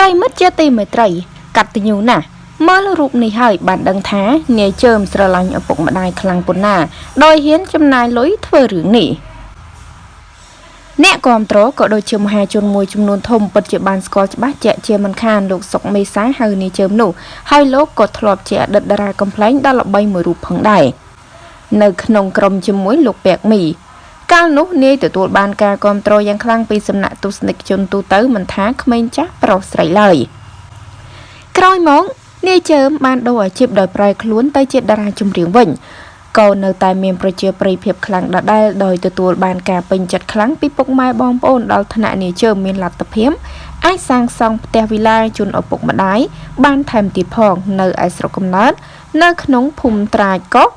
ប្រិមិត្តជាទីមេត្រីកតញ្ញូណាស់មើលរូបនេះហើយបានដឹងថានាយជើមស្រឡាញ់ឪពុកម្ដាយខ្លាំងប៉ុណ្ណាដោយហ៊ានចំណាយលុយធ្វើរឿងនេះអ្នកគ្រប់គ្រងក៏ដូចជាមហាជនមួយចំនួនធំពិតជាបានស្គាល់ច្បាស់ជាក់ជាមិនខានលោកសុកមេសាហៅនាយជើមនោះហើយលោកក៏ធ្លាប់ជាអតីតតារាកំ pl ែងដ៏ល្បីមួយរូបផងដែរនៅក្នុងក្រុមជាមួយលោកពាក់មី កាលនោះនាយទទួលបានការគ្រប់គ្រងយ៉ាងខ្លាំងពីសំណាក់ទស្សនិកជនទូទៅមិនថាក្មេងចាស់ប្រុសស្រីឡើយក្រោយមកនាយជើមបានដូរអាជីពដោយប្រែខ្លួនទៅជាតារាចម្រៀងវិញក៏នៅតែមានប្រជាប្រិយភាពខ្លាំងដដែលដោយទទួលបានការពេញចិត្តខ្លាំងពីពុកម៉ែបងប្អូនដល់ថ្នាក់នាយជើមមានលទ្ធភាពអាចសាងសង់ផ្ទះវិឡាជូនឪពុកម្ដាយបានថែមទៀតផងនៅឯស្រុកកំណើតនៅក្នុងភូមិត្រាចកោះ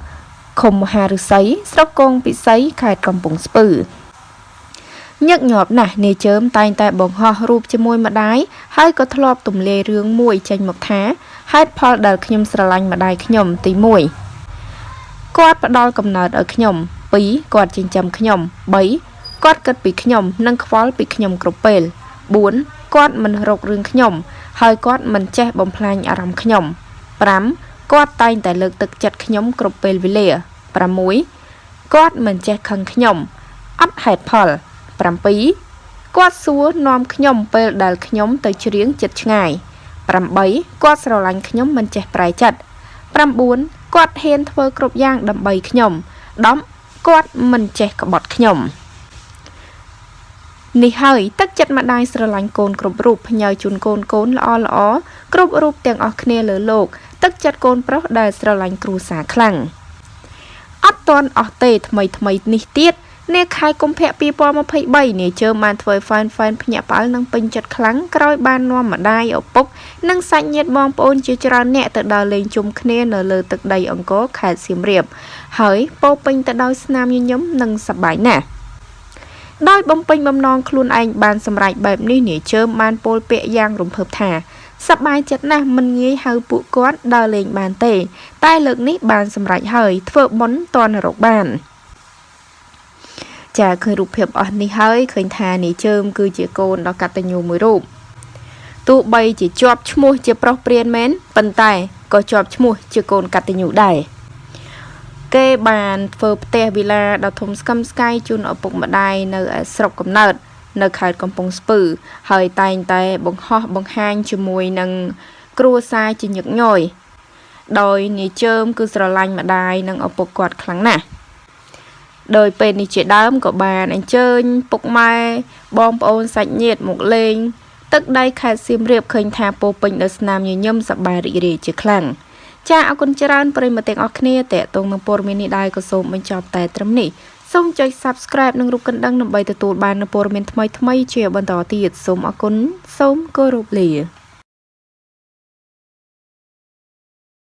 ឃុំមហាឫសីស្រុកគងពិសីខេត្តកំពង់ស្ពឺញឹកញាប់ណាស់នាយជើមតែងតែបង្ហោះរូបជាមួយម្ដាយហើយក៏ធ្លាប់ទម្លាយរឿងមួយចេញមកថាហេតុផលដែលខ្ញុំស្រឡាញ់ម្ដាយខ្ញុំទី1គាត់ផ្ដល់កំណើតឲ្យខ្ញុំ2គាត់ចិញ្ចឹមខ្ញុំ3គាត់គិតពីខ្ញុំ និងខ្វល់ពីខ្ញុំគ្រប់ពេល4គាត់មិនរករឿងខ្ញុំ ហើយគាត់មិនចេះបំផ្លាញអារម្មណ៍ខ្ញុំ5 គាត់តែងតែលើកទឹកចិត្តខ្ញុំគ្រប់ពេលវេលា6គាត់មិនចេះខឹងខ្ញុំអត់ហេតុផល7គាត់សួរនាំខ្ញុំពេលដែលខ្ញុំទៅច្រៀងចិត្តឆ្ងាយ8គាត់ស្រឡាញ់ខ្ញុំមិនចេះប្រែចិត្ត9គាត់ហ៊ានធ្វើគ្រប់យ៉ាងដើម្បីខ្ញុំ10គាត់មិនចេះក្បត់ខ្ញុំនេះហើយទឹកចិត្តម្ដាយស្រឡាញ់កូនគ្រប់រូបផ្ញើជូនកូនកូនល្អល្អគ្រប់រូបទាំងអស់គ្នាលើលោក ទឹកចិត្តកូនប្រុសដែលស្រឡាញ់គ្រួសារខ្លាំងអត់តន់អស់ទេថ្មីថ្មីនេះទៀតនាខែកុម្ភៈ2023នាយជើមបានធ្វើហ្វែនហ្វែនភ្ញាក់ផ្អើលនិងពេញចិត្តខ្លាំងក្រោយបាននាំម្ដាយឪពុកនិងសាច់ញាតិបងប្អូនជាច្រើនអ្នកទៅដើរលេងជុំគ្នានៅលើទឹកដីអង្គរខេត្តសៀមរាប ហើយពោពេញទៅដោយស្នាមញញឹមនិងសប្បាយណាស់ដោយបំពេញបំណងខ្លួនឯងបានសម្រេចបែបនេះនាយជើមបានពោលពាក្យយ៉ាងរំភើបថា សប្បាយចិត្តណាស់មិនងាយហៅពួកគាត់ដើរលេងបានទេ តែលើកនេះបានសម្រេចហើយធ្វើបុណ្យតនរកបានចាឃើញរូបភាពអស់នេះហើយឃើញថានាយជើមគឺជាកូនដ៏កតញ្ញូមួយរូបទោះបីជាជាប់ឈ្មោះជាប្រុសព្រានមែនប៉ុន្តែក៏ជាប់ឈ្មោះជាកូនកតញ្ញូដែរគេបានធ្វើផ្ទះវិឡាដ៏ធំស្កឹមស្កៃជូនឪពុកម្ដាយនៅស្រុកកំណើត នៅខេត្តកំពង់ស្ពឺ ហើយតែងតែបង្ហោះបង្ហាញជាមួយនឹងគ្រួសារជាញឹកញយដោយនាយជើមគឺស្រឡាញ់ម្ដាយនិងឪពុកគាត់ខ្លាំងណាស់ដោយពេលនេះជាដើមក៏បានអញ្ជើញពុកម៉ែបងប្អូនសាច់ញាតិមកលេង ទឹកដីខេត្តសៀមរាបឃើញថាពោពេញដោយស្នាមញញឹមសប្បាយរីករាយជាខ្លាំងចាអរគុណច្រើនប្រិយមិត្តទាំងអស់គ្នាតេតងនឹងព័ត៌មាននេះដែរក៏សូមបញ្ចប់តែត្រឹមនេះ សូមចុច Subscribe និងរូបកណ្ដឹងដើម្បីទទួលបាននូវព័ត៌មានថ្មីៗជាបន្តទៀតសូមអរគុណសូមគោរពលា